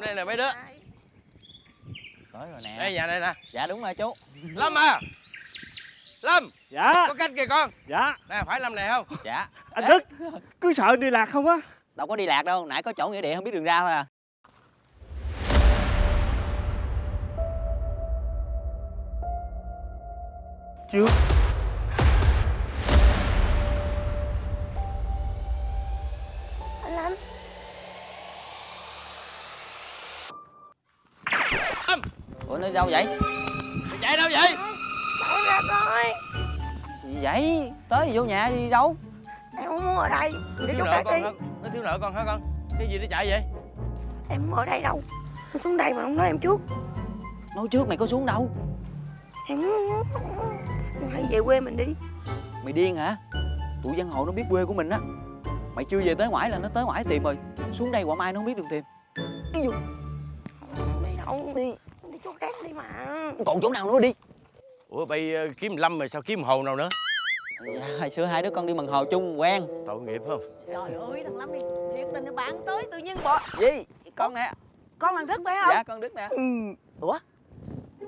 đây nè mấy đứa? Tới rồi nè. Đây nhà này nè. Dạ đúng rồi chú. Lâm à. Lâm Dạ. có canh kìa con. Dạ. Nè phải lâm này không? Dạ. Anh Đức Cứ sợ đi lạc không á? Đâu có đi lạc đâu Nãy có chỗ nghĩa địa không biết đường ra thôi à. Chưa đâu vậy? Mày chạy đâu vậy? Chạy ra coi. Gì vậy? Tới vô nhà đi đâu? Em không muốn ở đây. Để khác con đi. nó thiếu nợ con hả con? Cái gì nó chạy vậy? Em không ở đây đâu. Anh xuống đây mà không nói em trước. Nói trước mày có xuống đâu? Em Hãy về quê mình đi. Mày điên hả? Tụi dân hồ nó biết quê của mình á. Mày chưa về tới ngoại là nó tới ngoại tìm rồi. Xuống đây quả mai nó không biết đường tìm. Đi vô Không đi đâu. Đi khác đi mà. Còn chỗ nào nữa đi? Ủa bay ờ, kiếm lâm mà sao kiếm hồ nào nữa? Dạ, Hồi xưa hai đứa con đi mần hồ chung quen. Tội nghiệp không? Trời ơi thằng Lâm đi. Thiệt tình là bạn tới tự nhiên bỏ. Gì? Con nè. Con là Đức phải không? Dạ con Đức nè. Ừ. Ủa?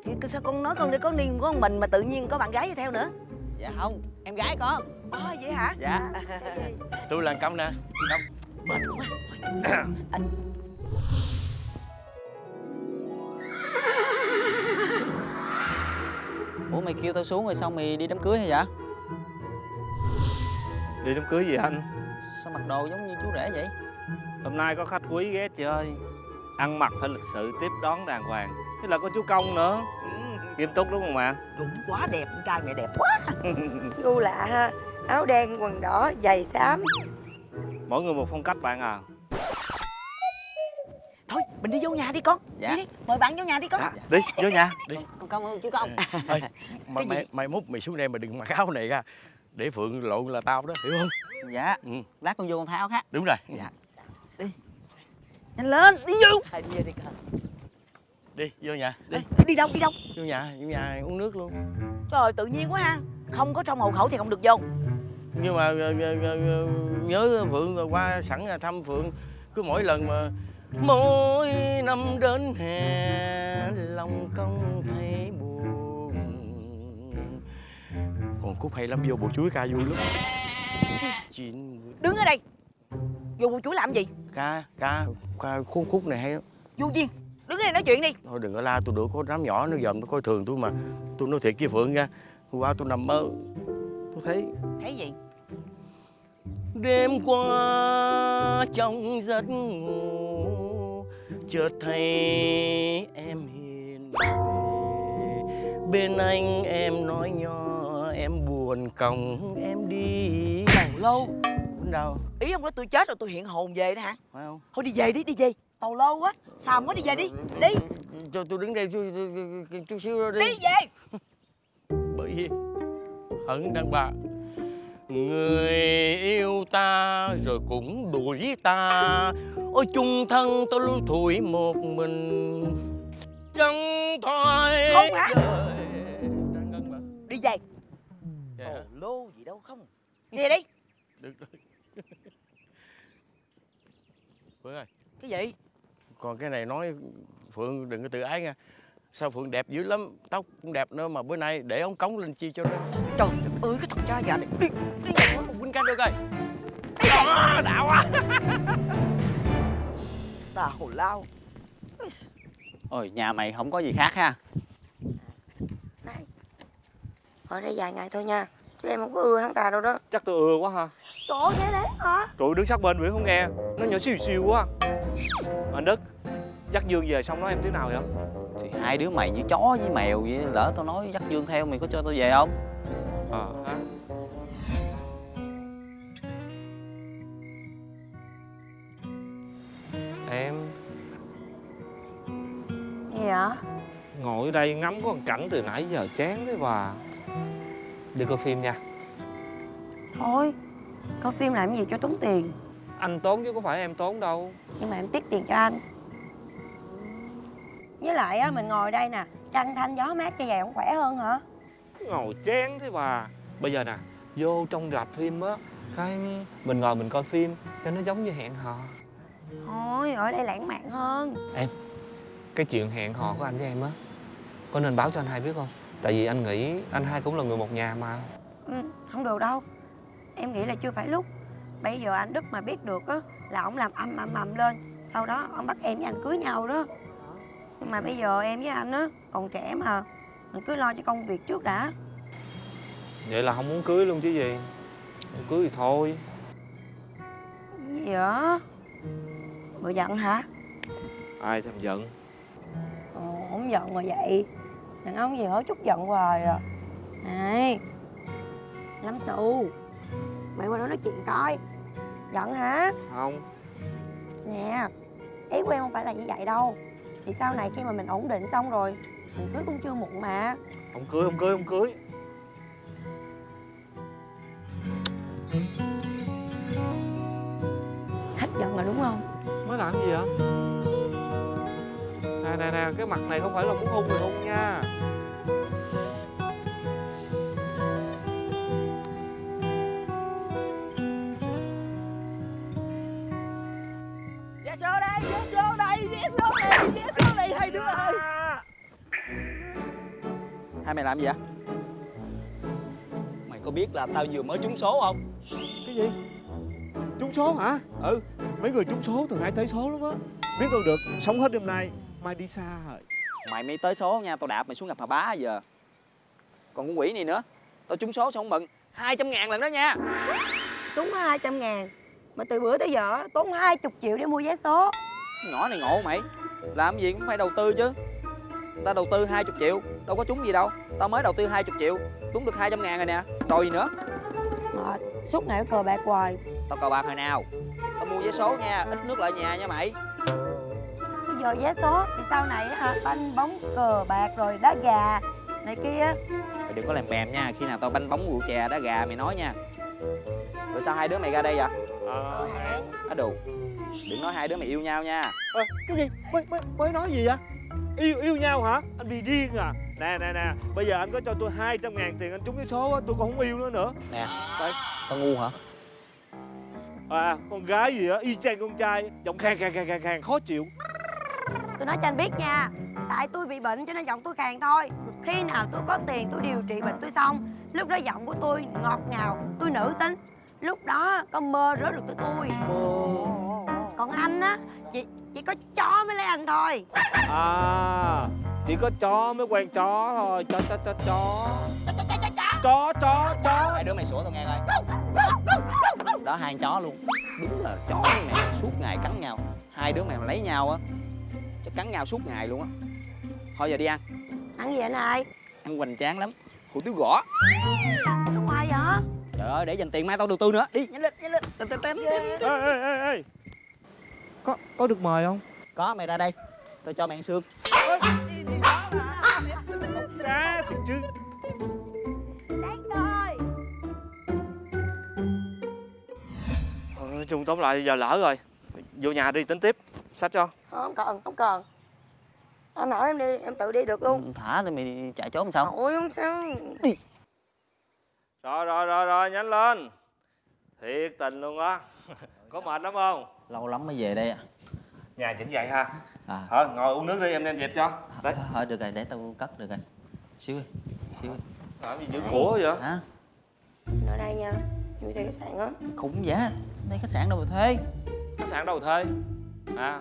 Chị, sao con nói con đi có niên có mình mà tự nhiên có bạn gái đi theo nữa? Dạ không. Em gái con. Ồ vậy hả? Dạ. Tôi là công nè. Công Mệt quá Ủa mày kêu tao xuống rồi xong mày đi đám cưới hay vậy Đi đám cưới gì anh? Sao mặc đồ giống như chú rể vậy? Hôm nay có khách quý ghé chơi Ăn mặc phải lịch sự tiếp đón đàng hoàng. Thế là có chú Công nữa. Nghiêm túc đúng không ạ? Đúng quá đẹp con trai mẹ đẹp quá. Gu lạ ha. Áo đen, quần đỏ, giày xám. Mỗi người một phong cách bạn à Thôi mình đi vô nhà đi con. Dạ. Đi đi Mời bạn vô nhà đi con. Dạ. Đi vô nhà Con công ơn chú công. Ê, mà Cái gì? mày, mày mốt mày xuống đây mà đừng mặc áo này ra. Để phượng lộn là tao đó hiểu không? Dạ. Ừ. Lát con vô con thay áo khác. Đúng rồi. Dạ. Nhanh lên đi vô. Thôi đi vô đi con. Đi vô nhà đi. Ê, Đi đâu đi đâu? Vô nhà vô nhà uống nước luôn. Trời ơi, tự nhiên quá ha. Không có trong hộ khẩu thì không được vô. Nhưng mà ờ, ờ, ờ, nhớ phượng qua sẵn là thăm phượng. Cứ mỗi lần mà mỗi năm đến hè lòng công thấy buồn. Còn khúc hay lắm vô bộ chuối ca vui lắm. Đứng ở đây. Vô bụi chuối làm gì? Ca ca ca khúc khúc này hay lắm. Vô duyên Đứng ở đây nói chuyện đi. Thôi đừng có la tôi được có đám nhỏ nó dòm nó coi thường tôi mà. Tôi nói thiệt với phượng nha. Hôm qua tôi nằm mơ. Tôi thấy Thấy gì đêm qua trong giấc ngủ chợt thấy em hiền về. Bên anh em nói nho em buồn còng em đi. Tàu lô Bên đâu? Ý ông nói tôi chết rồi tôi hiện hồn về đó hả? Phải không? Thôi đi về đi đi về. Tàu lô quá Xàm quá đi về đi. Đi. Cho tôi đứng đây chút, xíu đi, đi về. Bởi vì hận đàn bà người yêu ta rồi cũng đuổi ta. Ôi chung thân tôi lưu thủi một mình. Chẳng thôi Không hả? Đi về. Dạ. Tàu hả? lô gì đâu không. Đi về đi. Được rồi. Phượng ơi. Cái gì? Còn cái này nói Phượng đừng có tự ái nha sao Phượng đẹp dữ lắm tóc cũng đẹp nữa mà bữa nay để ống cống lên chi cho nó. Trời đất ơi cái thằng cha già này Đi Đi về Quýnh canh được rồi Đó, đã quá. Tà hồ lao. Ôi nhà mày không có gì khác ha. Này Ở đây vài ngày thôi nha. Chứ em không có ưa hắn ta đâu đó. Chắc tôi ưa quá ha. Trời ơi, đấy hả? Tụi đứng sát bên Nguyễn không nghe. Nó nhỏ xìu xìu quá. Anh Đức Dắt Dương về xong nói em tiếng nào vậy hai đứa mày như chó với mèo vậy Lỡ tao nói dắt Dương theo mày có cho tao về không? Ờ ha Em. Gì hả ngồi ở đây ngắm con cảnh từ nãy giờ chán thế bà. Đi coi phim nha. Thôi Coi phim làm gì cho tốn tiền. Anh tốn chứ có phải em tốn đâu. Nhưng mà em tiết tiền cho anh Với lại á, mình ngồi đây nè Trăng thanh gió mát cho vậy không khỏe hơn hả? Ngồi chán thế bà. Bây giờ nè Vô trong rạp phim á Cái mình ngồi mình coi phim Cho nó giống như hẹn hò. Thôi ở đây lãng mạn hơn. Cái chuyện hẹn hò của anh với em á có nên báo cho anh hai biết không? Tại vì anh nghĩ anh hai cũng là người một nhà mà. Ừ, Không được đâu. Em nghĩ là chưa phải lúc. Bây giờ anh Đức mà biết được á Là ông làm âm âm âm lên. Sau đó ông bắt em với anh cưới nhau đó Nhưng mà bây giờ em với anh á Còn trẻ mà. Mình cứ lo cho công việc trước đã. Vậy là không muốn cưới luôn chứ gì. Không cưới thì thôi. Gì vậy? Bộ giận hả? Ai thèm giận? Ồ, không giận mà vậy. Đàn ông gì hở chút giận hoài à. Này Lâm xù Mày qua đó nói chuyện coi. Giận hả? Không. Nè Ý của em không phải là như vậy đâu Thì sau này khi mà mình ổn định xong rồi Mình cưới cũng chưa muộn mà. Không cưới không cưới không cưới. Hết giận rồi đúng không? Mới làm gì vậy nè nè nè cái mặt này không phải là muốn hung thì hung nha Hai mày làm gì vậy? Mày có biết là tao vừa mới trúng số không? cái gì? Trúng số hả? Ừ. Mấy người trúng số thường hay tới số lắm á. Biết đâu được sống hết đêm nay mai đi xa rồi Mày mới tới số nha, tao đạp mày xuống gặp bà bá giờ. Còn con quỷ này nữa Tao trúng số xong mừng. 200 ngàn lần đó nha. Đúng 200 ngàn. Mà từ bữa tới giờ tốn 20 triệu để mua vé số. Nhỏ này ngộ mày. Làm gì cũng phải đầu tư chứ Tao đầu tư 20 triệu Đâu có trúng gì đâu. Tao mới đầu tư 20 triệu Trúng được 200 ngàn rồi nè. Đòi gì nữa? Mệt Suốt ngày cờ bạc hoài. Tao cờ bạc hồi nào? Tao mua vé số nha Ít nước lại nhà nha mày. Bây giờ vé số thì sau này á hả Banh bóng cờ bạc rồi đá gà Này kia. Mày đừng có làm bèm nha Khi nào tao banh bóng rượu chè đá gà mày nói nha. Rồi sao hai đứa mày ra đây vậy? Ờ Á đồ Đừng nói hai đứa mày yêu nhau nha. Ơ, cái gì? Mới mới mới nói gì vậy yêu yêu nhau hả? Anh bị điên à? Nè nè nè. Bây giờ anh có cho tôi 200 ngàn tiền anh trúng cái số á tôi còn không yêu nữa nữa. Nè. Tao ngu hả? À con gái gì á? Y chang con trai. Giọng khàn khàn khàn khàn khàn. Khó chịu. Tôi nói cho anh biết nha. Tại tôi bị bệnh cho nên giọng tôi khàn thôi. Khi nào tôi có tiền tôi điều trị bệnh tôi xong Lúc đó giọng của tôi ngọt ngào Tôi nữ tính. Lúc đó có mơ rớt được tới tôi. Còn anh á Chỉ, chỉ có chó mới lấy anh thôi. À chỉ có chó mới quen chó thôi. Chó chó chó chó. Chó chó chó. Hai đứa mày sủa tao nghe coi. Đó hai con chó luôn. Đúng là chó với mẹ suốt ngày cắn nhau. Hai đứa mày mà lấy nhau á Cho cắn nhau suốt ngày luôn á. Thôi giờ đi ăn. Ăn gì anh ơi Ăn hoành tráng lắm. Hủ tiếu gõ. Sao hoài vậy? Trời ơi để dành tiền mai tao đầu tư nữa. Đi. Nhanh lên nhanh lên. Tên tên tên ê ê ê ê có có được mời không? Có mày ra đây. Tao cho mày ăn xương. Cá thiệt chứ Đáng thôi nói chung tóm lại giờ lỡ rồi. Vô nhà đi tính tiếp. Sách cho. Không cần không cần. Anh hỏi em đi em tự đi được luôn. Thả thì mày chạy trốn sao? Ôi không sao. Rồi rồi rồi rồi nhanh lên. Thiệt tình luôn á. Có mệt lắm không Lâu lắm mới về đây nhà chỉnh vậy ha. À. Thôi ngồi uống nước đi em đem dẹp cho. Đấy. Thôi được rồi để tao cất được rồi. Xíu đi Xíu đi. Làm gì giữ của vậy? Hả? Ở đây nha Vui thuê khách sạn á. Khủng vậy Đây khách sạn đâu mà thuê? Khách sạn đâu thuê? À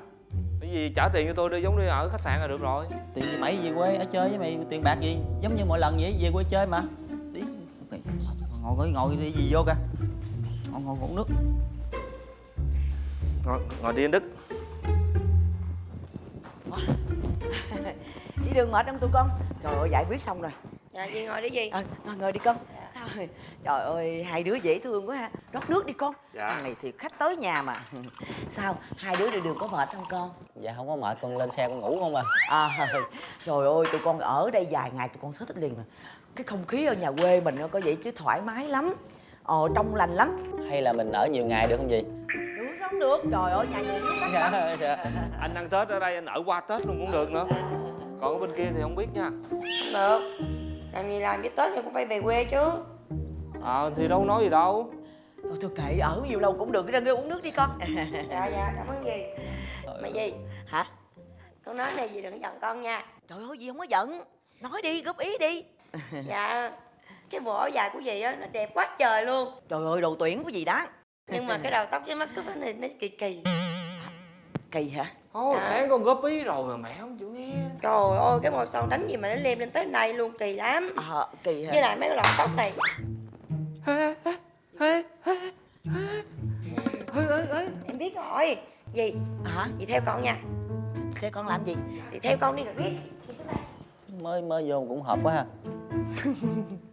cái gì trả tiền cho tôi đi giống đi ở khách sạn là được rồi. Tiền gì mày về quê ở chơi với mày Tiền bạc gì? Giống như mọi lần vậy về quê chơi mà. Đi Ngồi ngồi ngồi đi gì vô kìa Ngồi ngồi uống nước ngồi, ngồi đi anh đức. Đi đường mệt không tụi con? Trời ơi giải quyết xong rồi. Dạ gì ngồi đi gì? Ờ ngồi ngồi đi con. Sao rồi? Trời ơi hai đứa dễ thương quá ha. Rót nước đi con. Dạ. thằng này thì khách tới nhà mà. Sao? Hai đứa đi đường có mệt không con? Dạ không có mệt con lên xe con ngủ không à. À trời ơi tụi con ở đây vài ngày tụi con thích liền mà cái không khí ở nhà quê mình nó có vậy chứ thoải mái lắm. Ờ trong lành lắm. Hay là mình ở nhiều ngày được không gì sống được. Trời ơi nhà nhiều nước lắm. anh ăn tết ở đây anh ở qua tết luôn cũng được nữa. Còn ở bên kia thì không biết nha. Không được. Làm gì làm với Tết thì cũng phải về quê chứ. Ờ thì đâu nói gì đâu. Thôi thôi kệ ở nhiều lâu cũng được cái ra uống nước đi con. Dạ dạ cảm ơn dì mà dì hả? Con nói này dì đừng giận con nha. Trời ơi gì không có giận. Nói đi góp ý đi. Dạ. Cái bộ áo dài của dì á nó đẹp quá trời luôn. Trời ơi đồ tuyển của gì đó nhưng mà cái đầu tóc với mắt cúp này nó kỳ kỳ. Kỳ hả? Ồ, Dạ. sáng con góp ý rồi mà mẹ không chịu nghe. Trời ơi cái màu son đánh gì mà nó lem lên tới đây luôn kỳ lắm. Ờ kỳ hả? Với lại mấy cái lọn tóc này. Em biết rồi. Dì hả? Dì theo con nha. Thế con làm gì? Dì theo con đi rồi biết. Dì xuống đây. mới mới vô cũng hợp quá ha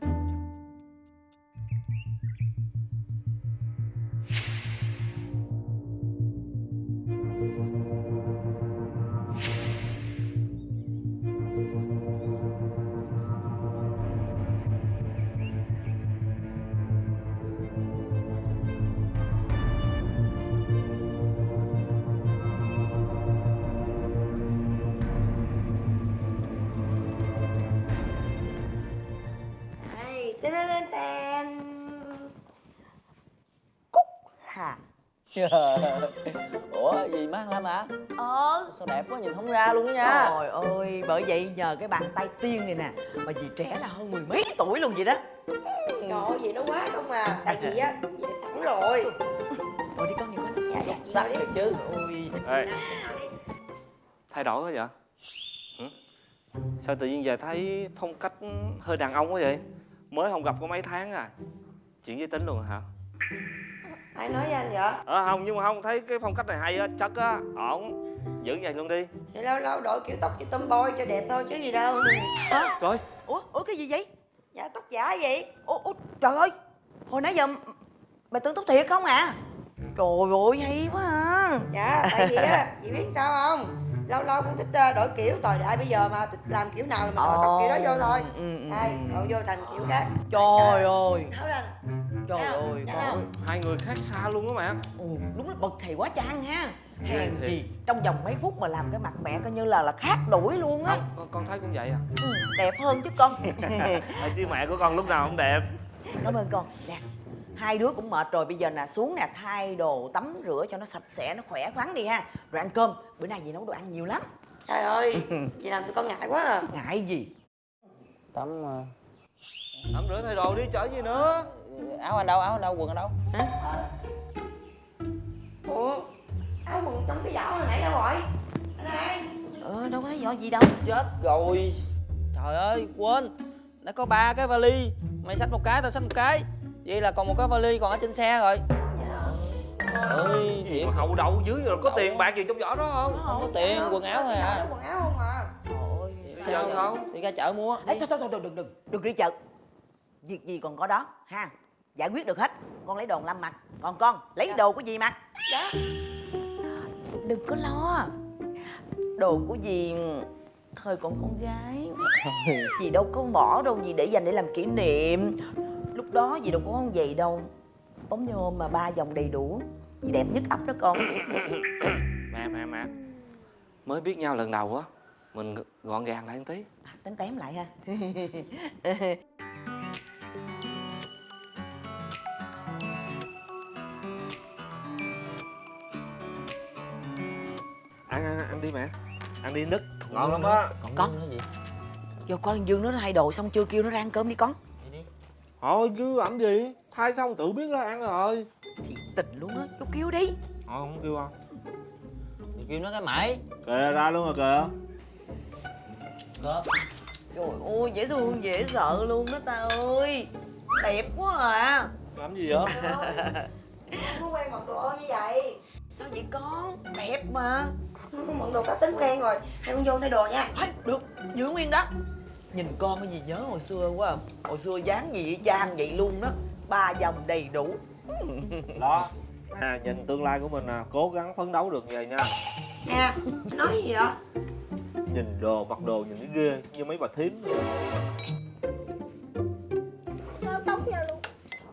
ủa gì mát lắm hả ờ. Sao đẹp quá nhìn không ra luôn đó nha. Trời ơi bởi vậy nhờ cái bàn tay tiên này nè mà dì trẻ là hơn mười mấy tuổi luôn vậy đó. Trời ơi gì nó quá không à. Tại vì á dì đẹp sẵn rồi. Ngồi đi con đi con. Dạ dạ. Sắc thiệt chứ. Ôi Ê, thay đổi quá vậy? Hử? sao tự nhiên giờ thấy phong cách hơi đàn ông quá vậy? Mới không gặp có mấy tháng à. Chuyện giới tính luôn hả ai nói với anh vậy? Ờ không nhưng mà không thấy cái phong cách này hay á chất á ổn giữ vậy luôn đi. Thì lâu lâu đổi kiểu tóc cho tomboy cho đẹp thôi chứ gì đâu. Coi ủa ủa cái gì vậy? Dạ tóc giả gì ủa, ủa trời ơi hồi nãy giờ mày tưởng tóc thiệt không à? Trời ơi hay quá à. Dạ tại vì á chị biết sao không? Lâu lâu cũng thích ờ, đổi kiểu thời đại bây giờ mà thích làm kiểu nào là mình đổi tóc kiểu đó vô thôi. Ừ, ừ, đây ừ. đổi vô thành kiểu khác. Trời ơi. Tháo ra nè trời Thấy không? ơi Thấy con không? hai người khác xa luôn á mẹ. Ồ, đúng là bậc thầy quá chăng ha. Hèn thiệt. gì trong vòng mấy phút mà làm cái mặt mẹ coi như là là khác đuổi luôn á. Con, con thấy cũng vậy à. Ừ, đẹp hơn chứ con. Chứ mẹ của con lúc nào cũng đẹp. Cảm ơn con. Nè hai đứa cũng mệt rồi bây giờ nè xuống nè thay đồ tắm rửa cho nó sạch sẽ nó khỏe khoắn đi ha. Rồi ăn cơm. Bữa nay dì nấu đồ ăn nhiều lắm. Trời ơi chị làm tụi con ngại quá à. Ngại gì? Tắm ờ, tắm rửa thay đồ đi chở gì nữa? Áo anh đâu áo anh đâu quần anh đâu? Ủa áo quần trong cái giỏ hồi nãy đâu rồi? Anh hai ờ đâu có thấy rõ gì đâu. Chết rồi. Trời ơi quên. Đã có ba cái vali. Mày xách một cái tao xách một cái. Vậy là còn một cái vali còn ở trên xe rồi. Ơi gì thiệt. Mà hậu đậu dưới rồi có tiền bạc gì trong giỏ đó không? Không? Có tiền quần áo thôi giỏ à. quần áo không à Giờ sao? đi ra chợ mua. Ê, thôi thôi thôi đừng đừng đừng. Đừng đi chợ. Việc gì còn có đó ha? Giải quyết được hết. Con lấy đồ lâm mặc còn con lấy đồ của dì mặc dạ. Đừng có lo. Đồ của dì thời còn con gái. Dì đâu có bỏ đâu dì để dành để làm kỷ niệm. Lúc đó dì đâu có con vậy đâu. Ống nhôm mà ba dòng đầy đủ. Dì đẹp nhất ấp đó con. Mẹ mẹ mẹ. Mới biết nhau lần đầu á mình gọn gàng lại một tí. À, tém tém lại ha. Ăn ăn ăn đi mẹ. Ăn đi nứt ngon lắm á. Còn Con. cái gì? Vô con dương nó thay đồ xong chưa kêu nó ra ăn cơm đi con. Thôi chứ làm gì? Thay xong tự biết ra ăn rồi. Thì tình luôn á. Vô kêu đi. Thôi không kêu không Thì kêu nó cái mãi kìa ra luôn rồi kìa cơm trời ơi dễ thương dễ sợ luôn đó ta ơi. Đẹp quá à. Làm gì vậy? Không có quen mặc đồ ôm như vậy. Sao vậy con? Đẹp mà. Không có mặc đồ cá tính quen rồi. ให้ con vô thay đồ nha. Hay, được. Giữ nguyên đó. Nhìn con cái gì nhớ hồi xưa quá à. hồi xưa dáng gì y chang vậy luôn đó. Ba dòng đầy đủ. Đó. À, nhìn tương lai của mình à cố gắng phấn đấu được vậy nha. Nè nói gì vậy nhìn đồ mặc đồ nhìn thấy ghê như mấy bà thím.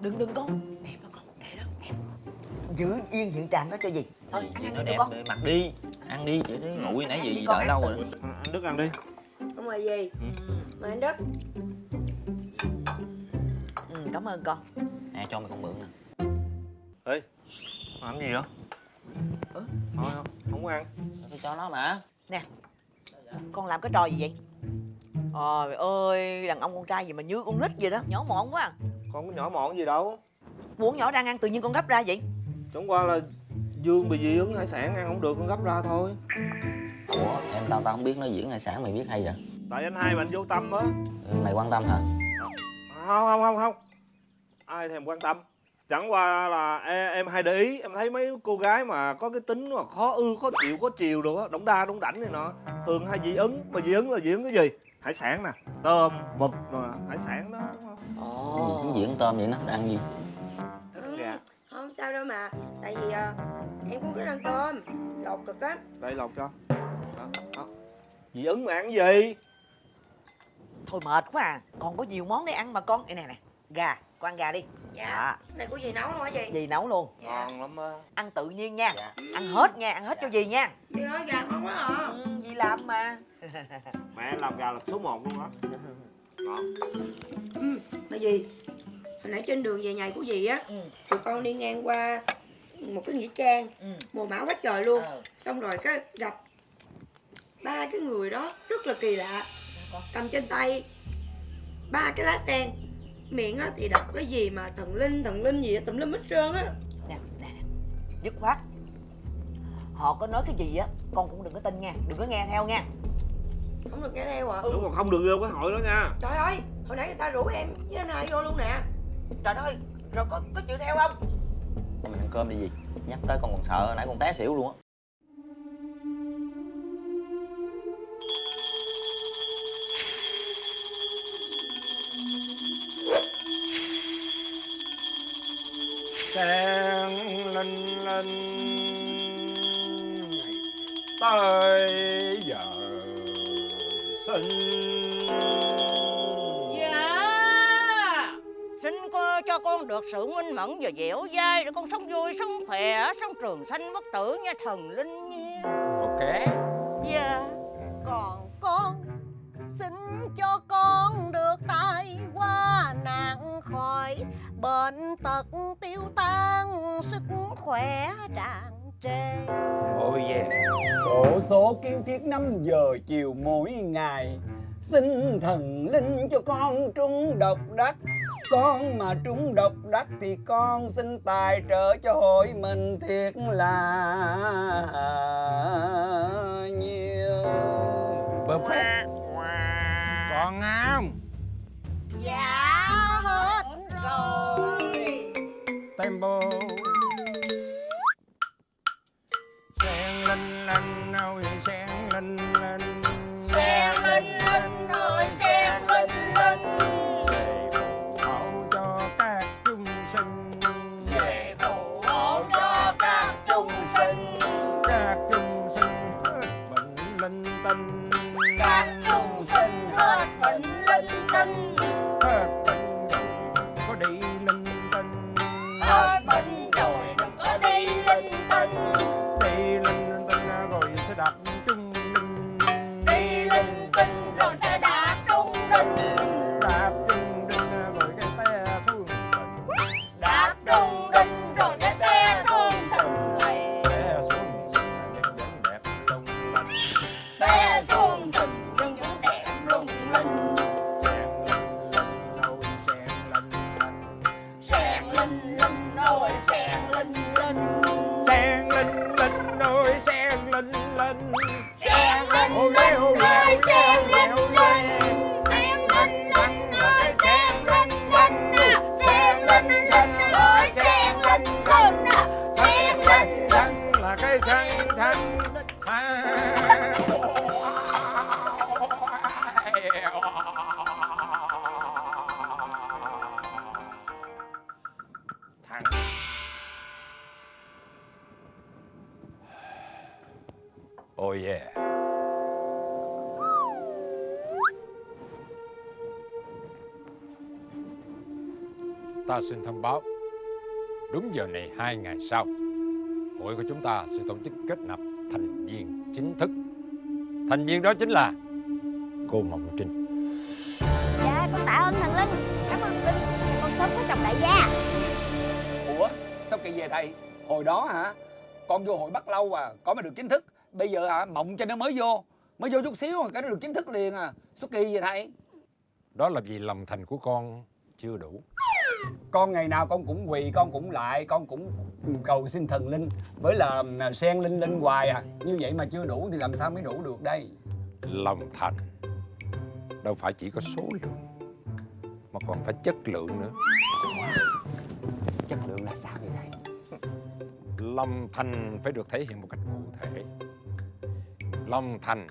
Đừng đừng con đẹp đó con đẹp đó đẹp giữ yên hiện trạng đó cho gì? Thôi ăn ăn nó đi đẹp con để mặc đi. Ăn đi để đấy nguội nãy đi gì đợi lâu rồi à, anh đức ăn đi. Không mời gì? Mời anh đức. Ừ, cảm ơn con. Nè cho mày con mượn nè. Ê làm gì vậy? Ừ. thôi không không có ăn. Tôi cho nó mà Con làm cái trò gì vậy? Trời ơi Đàn ông con trai gì mà như con nít vậy đó Nhỏ mọn quá à. con có nhỏ mọn gì đâu. Muốn nhỏ đang ăn tự nhiên con gấp ra vậy? Chẳng qua là dương bị dị ứng hải sản ăn không được con gấp ra thôi. Ủa em tao tao không biết nó diễn hải sản mày biết hay vậy? Tại anh hai mà anh vô tâm á. Ừ, mày quan tâm hả? Không không không không. Ai thèm quan tâm chẳng qua là em, em hay để ý em thấy mấy cô gái mà có cái tính mà khó ư khó chịu khó chiều đồ á đóng đa đóng đảnh này nọ thường hay dị ứng. Mà dị ứng là dị ứng cái gì? Hải sản nè tôm mực mà hải sản đó đúng không? cái gì cũng diễn tôm vậy nó ăn gì? Thích gà Không sao đâu mà. Tại vì à, em cũng thích ăn tôm Lột cực lắm. Đây lột cho. Đó, đó. dị ứng mà ăn gì? Thôi mệt quá à. Còn có nhiều món để ăn mà con. Đây nè nè. Gà Con ăn gà đi Dạ. Đó. Cái này của gì nấu luôn hả chị Dì nấu luôn. Dạ. Ngon lắm á. Ăn tự nhiên nha. Dạ. Ăn hết nha Ăn hết cho dì nha. Chị nói gà ngon quá à. Ừ, Dì làm mà. Mẹ làm gà là số 1 luôn á. Ngon. Mà gì Hồi nãy trên đường về nhà của dì á Ừ. Tụi con đi ngang qua Một cái nghĩa trang Ừ. Mùa mão quá trời luôn. Ờ. Xong rồi cái gặp Ba cái người đó rất là kỳ lạ. Cầm trên tay Ba cái lá sen Miệng á thì đọc cái gì mà thần linh thần linh gì á tùm lum hết trơn á. Nè nè nè dứt khoát. Họ có nói cái gì á con cũng đừng có tin nha đừng có nghe theo nha. Không được nghe theo à? Đúng mà không được vô cái hội đó nha. Trời ơi Hồi nãy người ta rủ em với anh hai vô luôn nè. Trời ơi rồi có có chịu theo không? Mình ăn cơm đi gì? Nhắc tới con còn sợ nãy con té xỉu luôn á Sen linh linh tới giờ sinh. Dạ Xin cô cho con được sự minh mẫn và dẻo dai Để con sống vui, sống khỏe, sống trường sanh bất tử nha thần linh nha. Ok. Dạ. Còn con xin cho con được tai qua nạn khỏi bệnh tật tiêu tan sức khỏe tràn trề. Oh yeah Sổ số kiến thiết 5 giờ chiều mỗi ngày. Xin thần linh cho con trúng độc đắc. Con mà trúng độc đắc thì con xin tài trợ cho hội mình thiệt là nhiều Perfect Còn Tempo Sen lên lên nào, sen lên lên. Ta xin thông báo. Đúng giờ này hai ngày sau hội của chúng ta sẽ tổ chức kết nạp thành viên chính thức. Thành viên đó chính là cô Mộng Trinh. Dạ con tạ ơn thần linh. Cảm ơn linh. Con sớm có chồng đại gia. Ủa Sao kỳ vậy thầy? Hồi đó hả? Con vô hội bắt lâu à Có mà được chính thức. Bây giờ hả mộng cho nó mới vô. Mới vô chút xíu cái nó được chính thức liền à. Sao kỳ vậy thầy? Đó là vì lòng thành của con chưa đủ Con ngày nào con cũng quỳ Con cũng lại Con cũng cầu xin thần linh. Với là à, sen linh linh hoài à. Như vậy mà chưa đủ thì làm sao mới đủ được đây? Lòng thành Đâu phải chỉ có số lượng Mà còn phải chất lượng nữa. Chất lượng là sao vậy thầy? Lòng thành phải được thể hiện một cách cụ thể. Lòng thành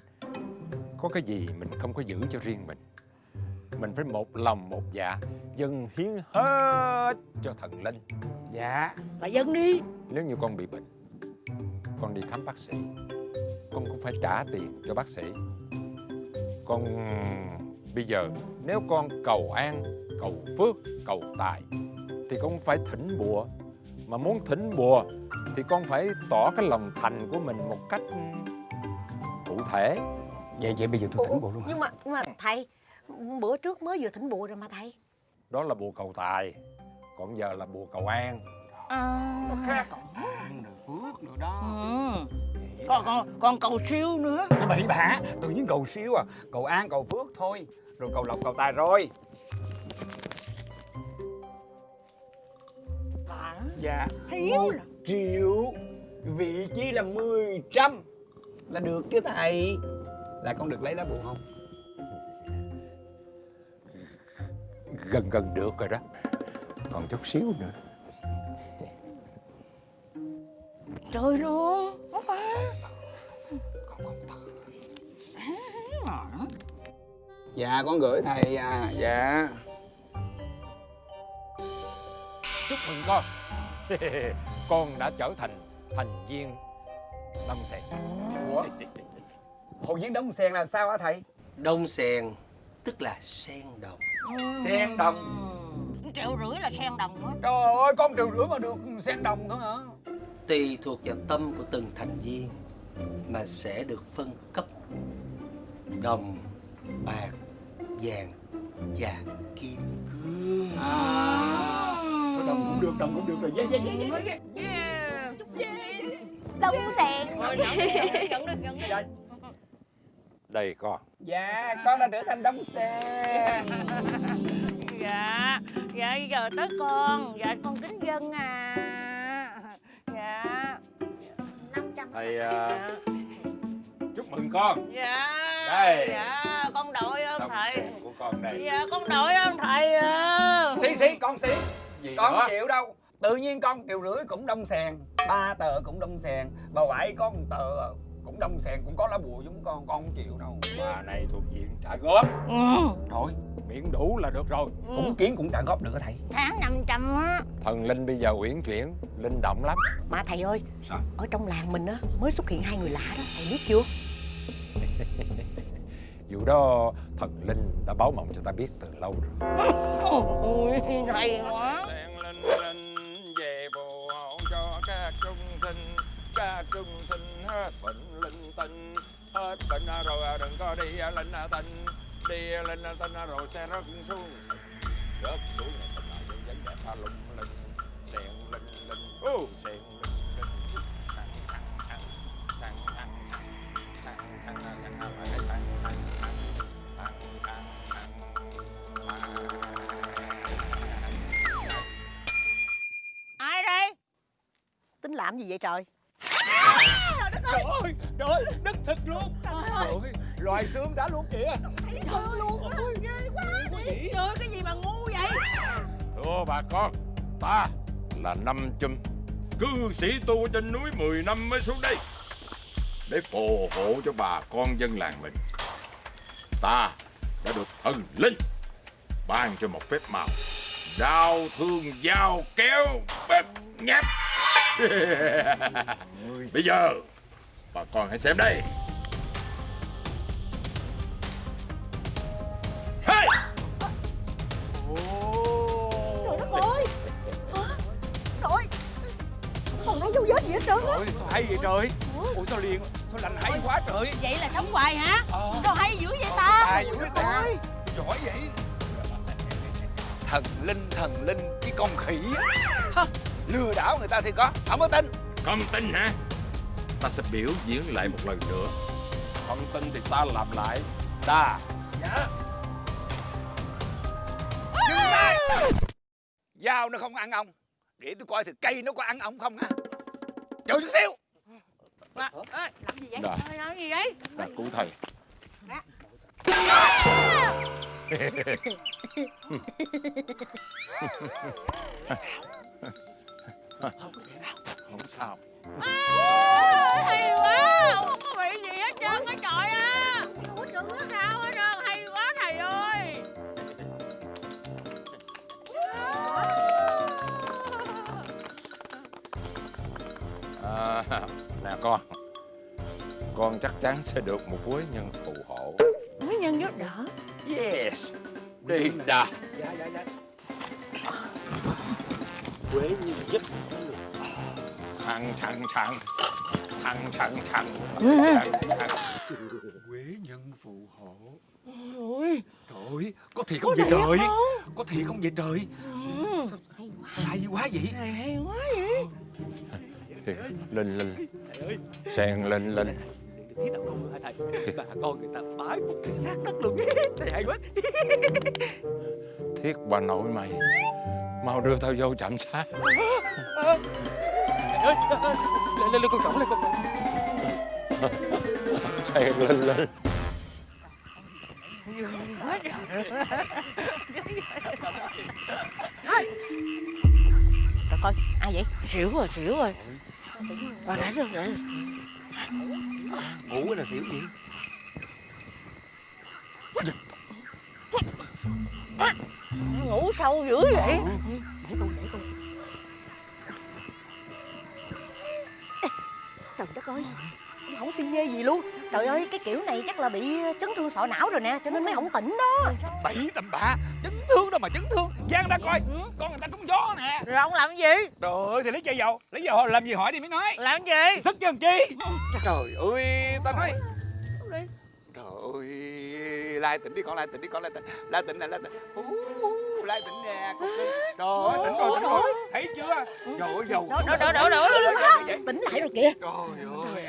Có cái gì mình không có giữ cho riêng mình Mình phải một lòng một dạ Dâng hiến hết cho thần linh. Dạ. Bà dân đi. Nếu như con bị bệnh Con đi khám bác sĩ. Con cũng phải trả tiền cho bác sĩ. Con bây giờ Nếu con cầu an Cầu phước Cầu tài Thì con phải thỉnh bùa. Mà muốn thỉnh bùa Thì con phải tỏ cái lòng thành của mình Một cách cụ thể. Vậy vậy bây giờ tôi thỉnh bộ luôn hả? Nhưng mà, nhưng mà thầy Bữa trước mới vừa thỉnh bùa rồi mà thầy. Đó là bùa cầu tài Còn giờ là bùa cầu an. À, Khác. An rồi phước rồi đó. Ừ. còn, còn, còn cầu siêu nữa. Cái bậy bạ Tự nhiên cầu siêu à. Cầu an cầu phước thôi. Rồi cầu lộc cầu tài rồi. Hả? Dạ. Hiếu Một là- triệu Vị trí là 10 trăm. Là được chứ thầy? Là con được lấy lá bùa không Gần gần được rồi đó. Còn chút xíu nữa. Trời luôn. Dạ con gửi thầy à Dạ. Chúc mừng con. Con đã trở thành thành viên Lâm Sẹt Ủa? Hội viên đóng sen là sao hả thầy? Đông sen tức là sen đồng. Sen đồng. Ừ. Triệu rưỡi là sen đồng á Trời ơi con triệu rưỡi mà được sen đồng thôi hả? Tùy thuộc vào tâm của từng thành viên Mà sẽ được phân cấp Đồng, bạc, vàng và kim. Cương Thôi đồng cũng được đồng cũng được rồi. Yeah, yeah, yeah, yeah. Đông sẹn Thôi, nhận đi, nhận. Dạ, Đây con. Dạ con đã trở thành đóng sen Dạ Dạ giờ tới con. Dạ con kính dân à. Dạ. Thầy à, Chúc mừng con. Dạ Đây. Dạ con đội ơn thầy. của con đây. Dạ con đội ơn thầy à. Xí xí con xí. Gì Con nữa? không chịu đâu. Tự nhiên con triệu rưỡi cũng đông sèn Ba tờ cũng đông sèn Bà ngoại có một tờ cũng đông sèn Cũng có lá bùa giống con Con không chịu đâu. Bà này thuộc diện trả góp. Ừ. Thôi. Miễn đủ là được rồi. Cũng kiến cũng trả góp được hả thầy. Tháng 500 á. Thần linh bây giờ uyển chuyển Linh động lắm. Mà thầy ơi Sao? Ở trong làng mình á Mới xuất hiện hai người lạ đó Thầy biết chưa? Dù đó thần linh đã báo mộng cho ta biết từ lâu rồi. Ôi thầy quá ra trung sinh, hết bệnh linh tinh. Hết bệnh rồi đừng có đi linh tinh. Đi linh tinh rồi sẽ rớt xuống. Rớt xuống là tình là dân dân đẹp pha lung linh. Sen linh linh Ô sen linh linh. Thằng thằng thằng Thằng thằng thằng Thằng thằng thằng thằng thằng thằng thằng thằng thằng thằng Ai đây? Tính làm gì vậy trời? Trời ơi Trời ơi Đất thịt luôn. Trời ơi. Loài xương đã luôn kìa. Thật luôn á Ghê quá đi Trời ơi, cái gì mà ngu vậy? Thưa bà con, ta là Năm Chum, cư sĩ tu trên núi 10 năm mới xuống đây để phù hộ cho bà con dân làng mình. Ta đã được thần linh ban cho một phép màu. Đao thương dao kéo bếp nháp. Bây giờ bà con hãy xem đây. Hey! Trời đất ơi Hả? Trời Còn thấy dấu vết gì hết trơn á sao hay vậy trời Ủa sao liền Sao lành hay quá trời Vậy là sống hoài hả Ờ. Sao hay dữ vậy ta Tài dữ ta Giỏi vậy thần linh thần linh cái con khỉ. Hả? lừa đảo người ta thì có không có tin Không tin hả? Ta sẽ biểu diễn lại một lần nữa. Không tin thì ta làm lại. Ta. dao nó không ăn ông để tôi coi thử cây nó có ăn ông không ha chờ chút xíu À, ê, Làm gì vậy? Đã, làm gì vậy đã cứu thầy. Không sao. À, hay quá không có bị gì hết trơn á trời á trơn á sao hết trơn hay quá thầy ơi À, nè con. Con chắc chắn sẽ được một quý nhân phù hộ. mới nhân giúp đỡ Yes. Đi đã. Dạ dạ dạ Quế như giúp Thằng thằng thằng. Thằng thằng thằng. Thằng thằng. Quế nhân phù hộ. ôi trời ơi có thiệt không vậy trời có thiệt không vậy trời Sao hay quá vậy hay quá vậy Linh linh. Sen linh linh. thiết nào không hả thầy bà con người ta bái một cái xác đất luôn thầy hay quá Thiết bà nội mày. Mau đưa tao vô chạm sát. Lên lên lên con cổng lên con cổng. Sen linh linh. Trời coi, ai vậy? Xỉu rồi, xỉu rồi. Rồi, để rồi, để ngủ là xỉu gì? Ngủ sâu dữ vậy. Trời đất ơi Không xi nhê gì luôn. Trời ơi cái kiểu này chắc là bị chấn thương sọ não rồi nè Cho nên mới không tỉnh đó. Bậy tầm bạ. Chấn thương đâu mà chấn thương. Giang ra coi. Con người ta trúng gió nè. Rồi ông làm gì? trời ơi thì lấy chai dầu. Lấy dầu làm gì hỏi đi mới nói. Làm gì? sức chứ làm chi? Trời ơi ta nói. Trời ơi lai tỉnh đi con lai tỉnh đi con lai tỉnh lai tỉnh nè lai tỉnh lai tỉnh nè trời ơi tỉnh rồi tỉnh rồi. Thấy chưa? Trời ơi dầu Đổ, đổ, đổ, đổ, đổ Tỉnh lại rồi kìa. Trời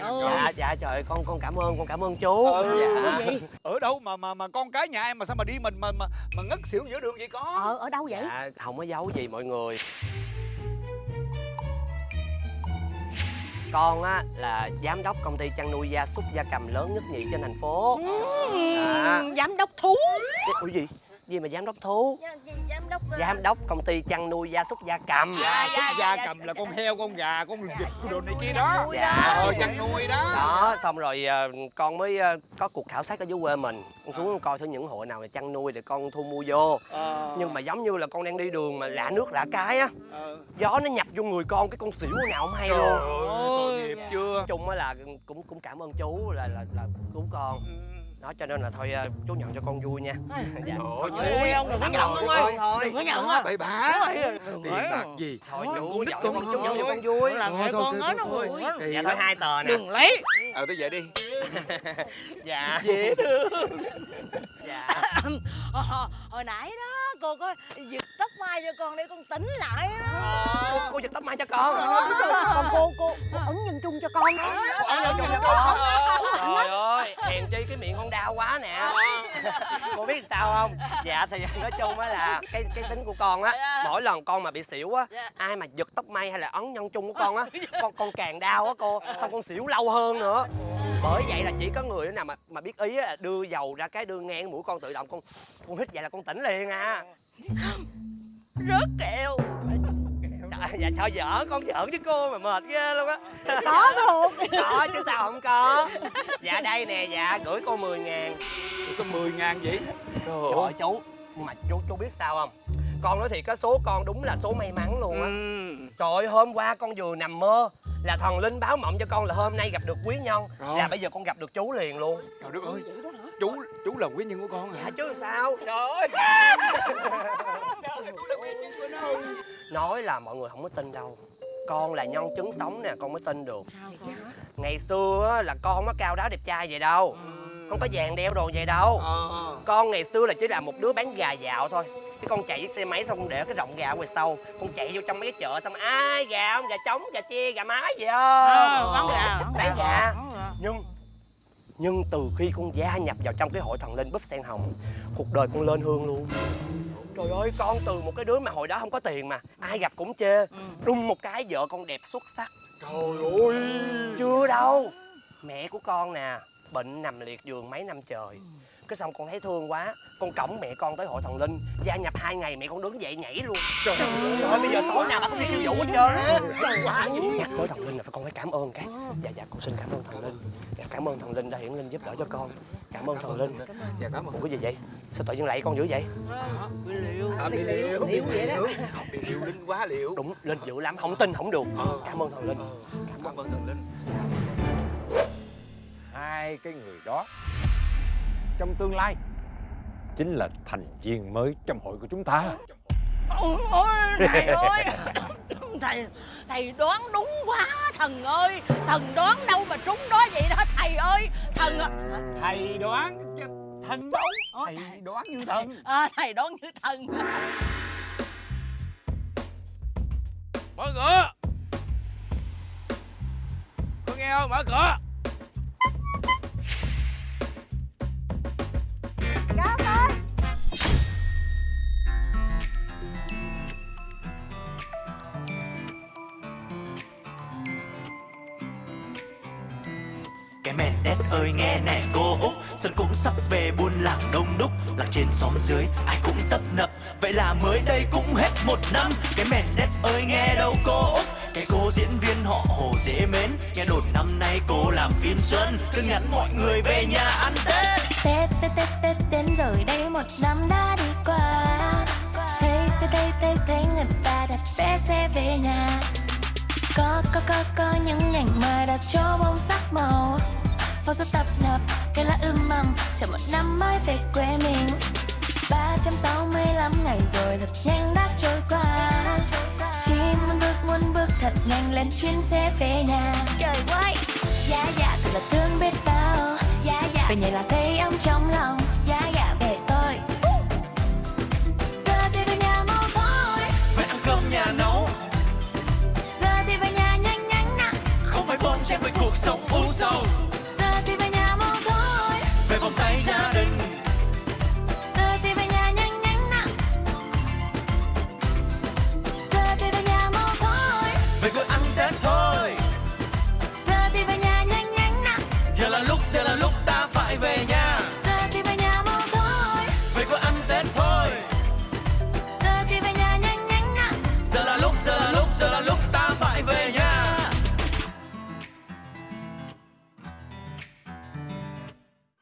ơi. Dạ dạ trời con con cảm ơn con cảm ơn chú. Ừ. Dạ. Ở đâu mà mà mà con cái nhà em mà sao mà đi mình mà mà mà ngất xỉu giữa đường vậy con? Ờ ở đâu vậy? Dạ không có giấu gì mọi người. Con á là giám đốc công ty chăn nuôi gia súc gia cầm lớn nhất nhì trên thành phố. Dạ. Giám đốc thú. Ủa gì? Gì mà giám đốc thú? Giám đốc Giám đốc công ty chăn nuôi gia súc gia cầm. Gia súc gia cầm là con heo, con gà, con vịt, đồ này kia đó. Dạ. Ờ, chăn nuôi đó. Đó, xong rồi ờ, con mới ờ, có cuộc khảo sát ở dưới quê mình. Con xuống coi thử những hộ nào mà chăn nuôi để con thu mua vô. Ờ, Nhưng mà giống như là con đang đi đường mà lạ nước lạ cái á ờ. Gió nó nhập vô người con cái con xỉu nào không hay Trời luôn ơi, tội nghiệp chưa? Chung á là cũng cũng cảm ơn chú là là là cứu con đó cho nên là thôi ờ, chú nhận cho con vui nha. Dạ. Ôi, ôi, ông đừng có nhận ông ơi. thôi Đừng có nhận á Bậy bạ. Tiền bạc gì? thôi chú nhận con chú nhận cho con vui. Làm mẹ con nói nó Kỳ dạ thôi hai tờ nè. Đừng lấy. Ờ, tôi về đi. Dạ. Dễ thương. Dạ. Ờ, Hồi nãy đó cô có giật tóc mai cho con để con tỉnh lại á. Cô, cô giật tóc mai cho con. Còn cô cô cô ấn nhân trung cho con đó. Ấn nhân trung cho con. Trời ơi hèn chi cái miệng con đau quá nè. Cô biết sao không? Dạ thì nói chung á là cái cái tính của con á mỗi lần con mà bị xỉu á ai mà giật tóc may hay là ấn nhân trung của con á con con càng đau á cô xong con xỉu lâu hơn nữa. Bởi vậy là chỉ có người nào mà mà biết ý á là đưa dầu ra cái đưa ngang mũi con tự động con con hít vậy là con tỉnh liền à Rớt kẹo Trời, dạ thôi giỡn con giỡn với cô mà mệt ghê luôn á. Có luôn. Có chứ sao không có. Dạ đây nè dạ gửi cô 10 ngàn. Sao 10 ngàn vậy? Trời ơi. chú Nhưng mà chú chú biết sao không? Con nói thiệt cái số con đúng là số may mắn luôn á. Trời ơi hôm qua con vừa nằm mơ Là thần linh báo mộng cho con là hôm nay gặp được quý nhân. Rồi. Là bây giờ con gặp được chú liền luôn. Trời đất ơi Chú chú là quý nhân của con hả? Dạ chứ sao? Trời ơi! Nói là mọi người không có tin đâu. Con là nhân chứng sống nè con mới tin được. Ngày xưa á, là con nó cao đáo đẹp trai vậy đâu. Không có vàng đeo đồ vậy đâu. Ờ. Con ngày xưa là chỉ là một đứa bán gà dạo thôi. Cái con chạy chiếc xe máy xong con để cái rộng gà ngoài sau. Con chạy vô trong mấy cái chợ xong ai gà không? Gà trống gà chia gà mái gì không? Ờ, bán gà. Bán gà. nhưng nhưng từ khi con gia nhập vào trong cái hội thần linh búp sen hồng cuộc đời con lên hương luôn. Trời ơi con từ một cái đứa mà hồi đó không có tiền mà ai gặp cũng chê. Đùng một cái vợ con đẹp xuất sắc. Trời ơi. Chưa đâu. Mẹ của con nè bệnh nằm liệt giường mấy năm trời cái xong con thấy thương quá con cõng mẹ con tới hội thần linh gia nhập hai ngày mẹ con đứng dậy nhảy luôn. Trời ơi. bây giờ tối nào bà cũng đi khiêu vũ hết trơn á. Quá dữ nhắc tới thần linh là con phải cảm ơn cái. Dạ dạ con xin cảm ơn thần linh. Dạ, cảm ơn thần linh đã hiển linh giúp đỡ cho con. Cảm ơn thần linh. Dạ cảm ơn. Ủa cái gì vậy? Sao tự nhiên lại con dữ vậy? Bị liệu. À, bị liệu liệu vậy đó. Bị liệu linh quá liệu đúng linh dữ lắm không tin không được. Ờ. cảm ơn thần linh. Cảm ơn thần linh. Hai cái người đó trong tương lai. Chính là thành viên mới trong hội của chúng ta. Ôi, ôi thầy ơi. Thầy thầy đoán đúng quá thần ơi. Thần đoán đâu mà trúng đó vậy đó thầy ơi. Thần Thầy đoán thần đâu? Ủa, Thầy thầy- đoán như thần. à, thầy đoán như thần. Mở cửa. Có nghe không? Mở cửa ơi, nghe nè, cô Út Xuân cũng sắp về buôn làng đông đúc, Làng trên xóm dưới, ai cũng tấp nập. Vậy là mới đây cũng hết một năm, Cái mền đét ơi, nghe đâu, cô Út Cái cô diễn viên họ hồ dễ mến, Nghe đồn năm nay cô làm phim xuân, Cứ nhắn mọi người về nhà ăn Tết. Tết Tết Tết Tết đến rồi đây, một năm đã đi qua. Thấy thấy thấy thấy thấy người ta đặt vé xe về nhà. Có có có có những ngành mà đặt cho bông sắc màu. Phong số tập nập cái lá ươm mầm Chờ một năm mới về quê mình. 365 ngày rồi thật nhanh đã trôi qua. Chỉ muốn bước muốn bước thật nhanh lên chuyến xe về nhà. Trời ơi Dạ dạ thật là thương biết bao. Dạ dạ. Về nhà là thấy ấm trong lòng